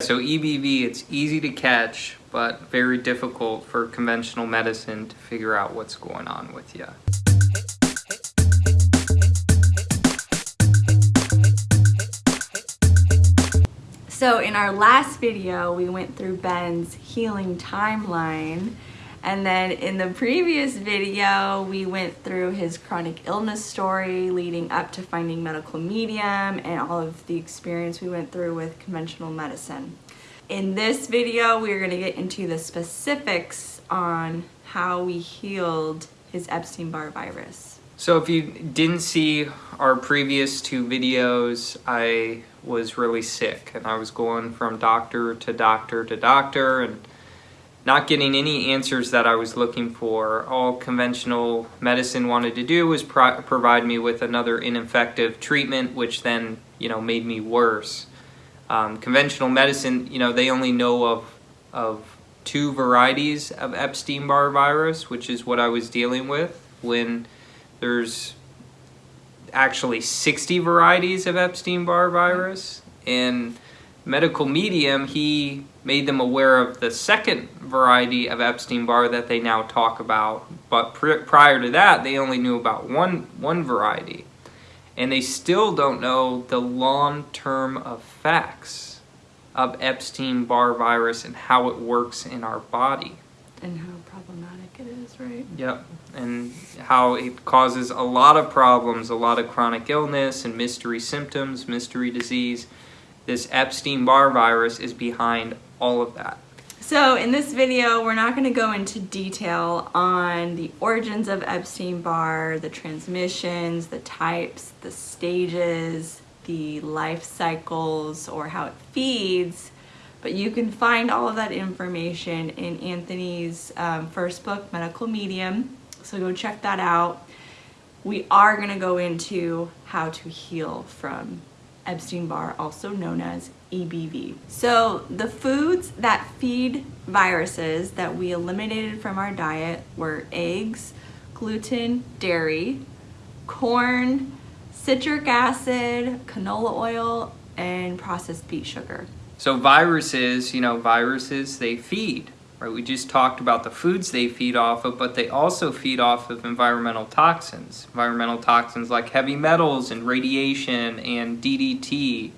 So EBV, it's easy to catch, but very difficult for conventional medicine to figure out what's going on with you. So in our last video, we went through Ben's healing timeline. And then in the previous video, we went through his chronic illness story leading up to finding medical medium and all of the experience we went through with conventional medicine. In this video, we're gonna get into the specifics on how we healed his Epstein-Barr virus. So if you didn't see our previous two videos, I was really sick and I was going from doctor to doctor to doctor and not getting any answers that I was looking for. All conventional medicine wanted to do was pro provide me with another ineffective treatment, which then, you know, made me worse. Um, conventional medicine, you know, they only know of, of two varieties of Epstein-Barr virus, which is what I was dealing with when there's actually 60 varieties of Epstein-Barr virus. And medical medium, he made them aware of the second variety of Epstein-Barr that they now talk about. But pr prior to that, they only knew about one, one variety. And they still don't know the long-term effects of Epstein-Barr virus and how it works in our body. And how problematic it is, right? Yep, and how it causes a lot of problems, a lot of chronic illness and mystery symptoms, mystery disease. This Epstein-Barr virus is behind all of that. So in this video, we're not gonna go into detail on the origins of Epstein-Barr, the transmissions, the types, the stages, the life cycles, or how it feeds, but you can find all of that information in Anthony's um, first book, Medical Medium. So go check that out. We are going to go into how to heal from Epstein-Barr, also known as EBV. So the foods that feed viruses that we eliminated from our diet were eggs, gluten, dairy, corn, citric acid, canola oil, and processed beet sugar. So viruses, you know, viruses, they feed, right? We just talked about the foods they feed off of, but they also feed off of environmental toxins. Environmental toxins like heavy metals and radiation and DDT.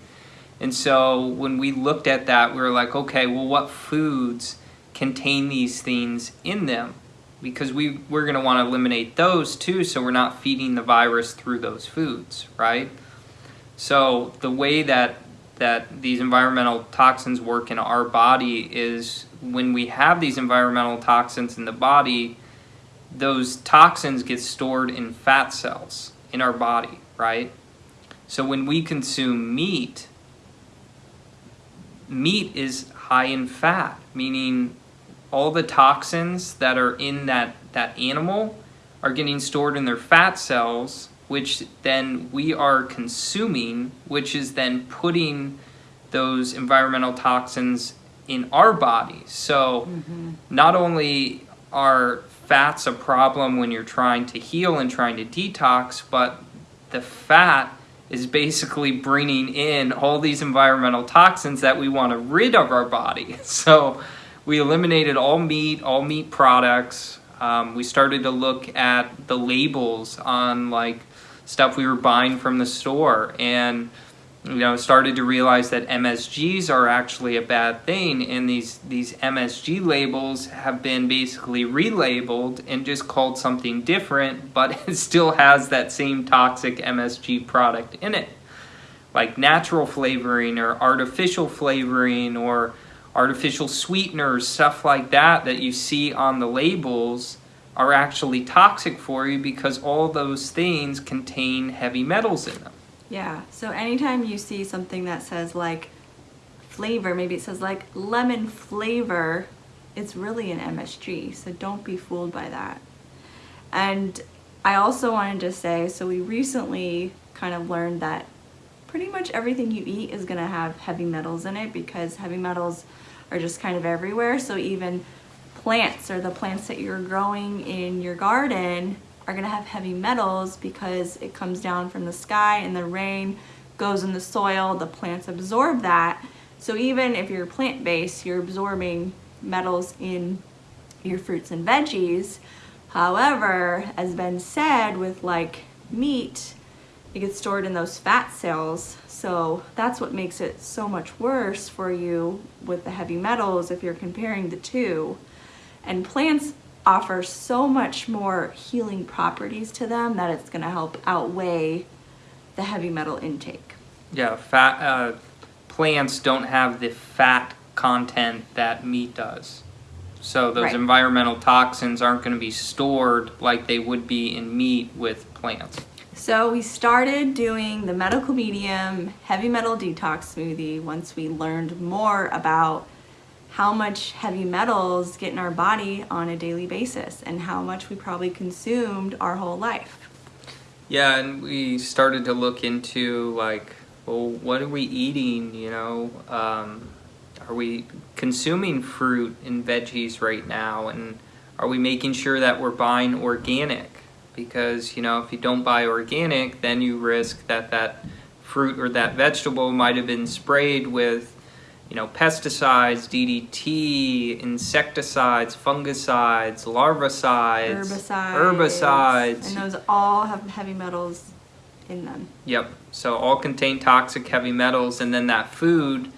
And so when we looked at that, we were like, okay, well, what foods contain these things in them? Because we, we're gonna wanna eliminate those too, so we're not feeding the virus through those foods, right? So the way that that these environmental toxins work in our body is when we have these environmental toxins in the body, those toxins get stored in fat cells in our body, right? So when we consume meat, meat is high in fat, meaning all the toxins that are in that, that animal are getting stored in their fat cells which then we are consuming, which is then putting those environmental toxins in our bodies. So mm -hmm. not only are fats a problem when you're trying to heal and trying to detox, but the fat is basically bringing in all these environmental toxins that we want to rid of our body. So we eliminated all meat, all meat products. Um, we started to look at the labels on like stuff we were buying from the store. And you know started to realize that MSGs are actually a bad thing. And these these MSG labels have been basically relabeled and just called something different but it still has that same toxic MSG product in it. Like natural flavoring or artificial flavoring or artificial sweeteners stuff like that that you see on the labels are actually toxic for you because all those things contain heavy metals in them. Yeah, so anytime you see something that says like flavor, maybe it says like lemon flavor, it's really an MSG, so don't be fooled by that. And I also wanted to say, so we recently kind of learned that pretty much everything you eat is gonna have heavy metals in it because heavy metals are just kind of everywhere. So even plants or the plants that you're growing in your garden are gonna have heavy metals because it comes down from the sky and the rain goes in the soil, the plants absorb that, So even if you're plant-based, you're absorbing metals in your fruits and veggies. However, as Ben said, with like meat, it gets stored in those fat cells. So that's what makes it so much worse for you with the heavy metals if you're comparing the two. And plants offer so much more healing properties to them that it's going to help outweigh the heavy metal intake. Yeah, fat uh, plants don't have the fat content that meat does. So those Right. environmental toxins aren't going to be stored like they would be in meat with plants. So we started doing the medical medium heavy metal detox smoothie once we learned more about how much heavy metals get in our body on a daily basis and how much we probably consumed our whole life. Yeah, and we started to look into like, well, what are we eating? You know, um, are we consuming fruit and veggies right now, and are we making sure that we're buying organic? Because you know, if you don't buy organic, then you risk that that fruit or that vegetable might have been sprayed with, you know, pesticides, DDT, insecticides, fungicides, larvicides, Herbicides. herbicides. And those all have heavy metals in them. Yep. So all contain toxic heavy metals, and then that food,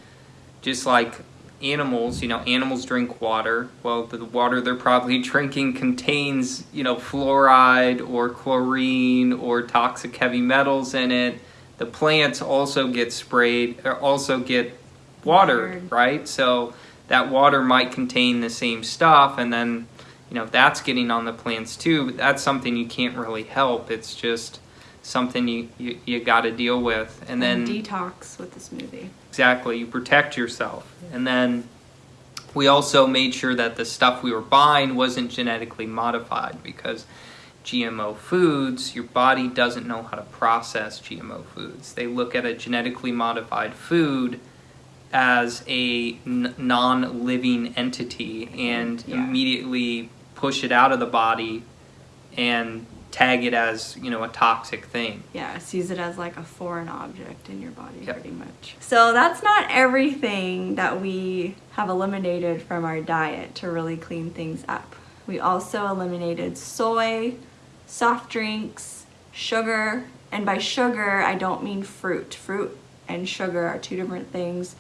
just like animals, you know, animals drink water. Well, the water they're probably drinking contains, you know, fluoride or chlorine or toxic heavy metals in it. The plants also get sprayed, or also get watered, right? So that water might contain the same stuff, and then, you know, that's getting on the plants too. But that's something you can't really help. It's just something you, you, you got to deal with. And then detox with the smoothie. Exactly, you protect yourself. And then we also made sure that the stuff we were buying wasn't genetically modified because GMO foods, your body doesn't know how to process GMO foods. They look at a genetically modified food as a n- non living entity and Yeah. immediately push it out of the body and tag it as, you know, a toxic thing. Yeah, sees it as like a foreign object in your body, Yep. pretty much. So that's not everything that we have eliminated from our diet to really clean things up. We also eliminated soy, soft drinks, sugar, and by sugar, I don't mean fruit. Fruit and sugar are two different things.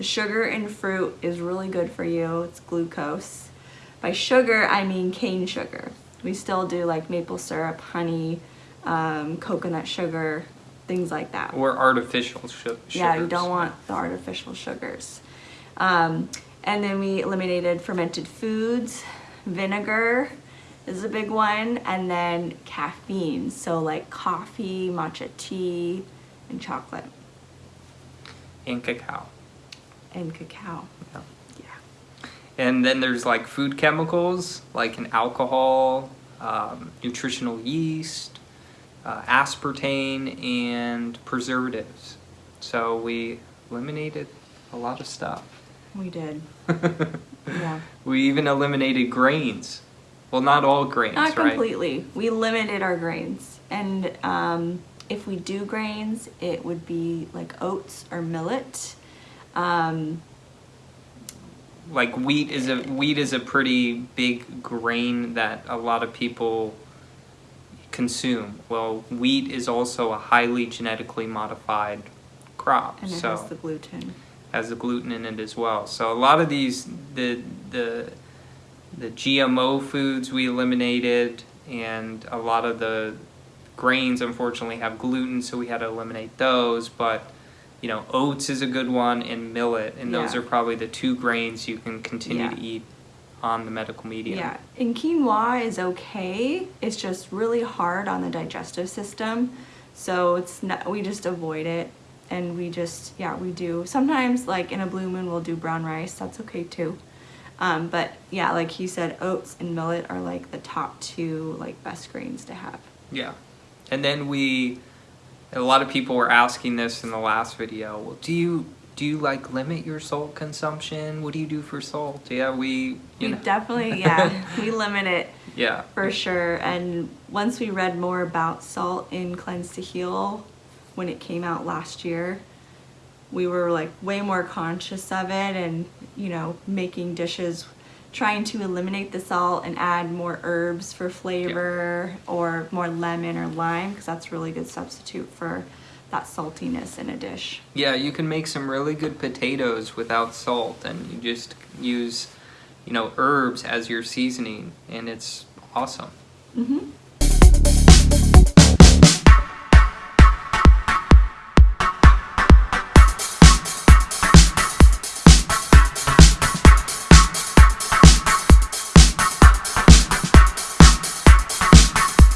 The sugar in fruit is really good for you, it's glucose. By sugar, I mean cane sugar. We still do like maple syrup, honey, um, coconut sugar, things like that. Or artificial su- sugars. Yeah, you don't want the artificial sugars. Um, and then we eliminated fermented foods, vinegar is a big one, and then caffeine. So like coffee, matcha tea, and chocolate and cacao. And cacao. Yeah. Yeah. And then there's like food chemicals, like an alcohol, um, nutritional yeast, uh, aspartame, and preservatives. So we eliminated a lot of stuff. We did. Yeah. We even eliminated grains. Well, not all grains, Not right? completely. We limited our grains. And um, if we do grains, it would be like oats or millet. Um, Like wheat is a wheat is a pretty big grain that a lot of people consume. Well, wheat is also a highly genetically modified crop. and it so has the gluten. has the gluten in it as well. So a lot of these the the the GMO foods we eliminated and a lot of the grains unfortunately have gluten so we had to eliminate those but you know oats is a good one and millet and those Yeah. are probably the two grains you can continue Yeah. to eat on the medical medium. Yeah, and quinoa is okay. It's just really hard on the digestive system, so it's not. We just avoid it, and we just yeah we do. Sometimes like in a blue moon we'll do brown rice. That's okay too. Um, but yeah, like he said, oats and millet are like the top two like best grains to have. Yeah. And then we a lot of people were asking this in the last video. Well, do you do you like limit your salt consumption? What do you do for salt? Yeah, we you we know definitely yeah we limit it yeah. for sure. And once we read more about salt in Cleanse to Heal when it came out last year, we were like way more conscious of it and, you know, making dishes trying to eliminate the salt and add more herbs for flavor or more lemon or lime because that's a really good substitute for that saltiness in a dish. Yeah, you can make some really good potatoes without salt and you just use, you know, herbs as your seasoning and it's awesome. Mm-hmm.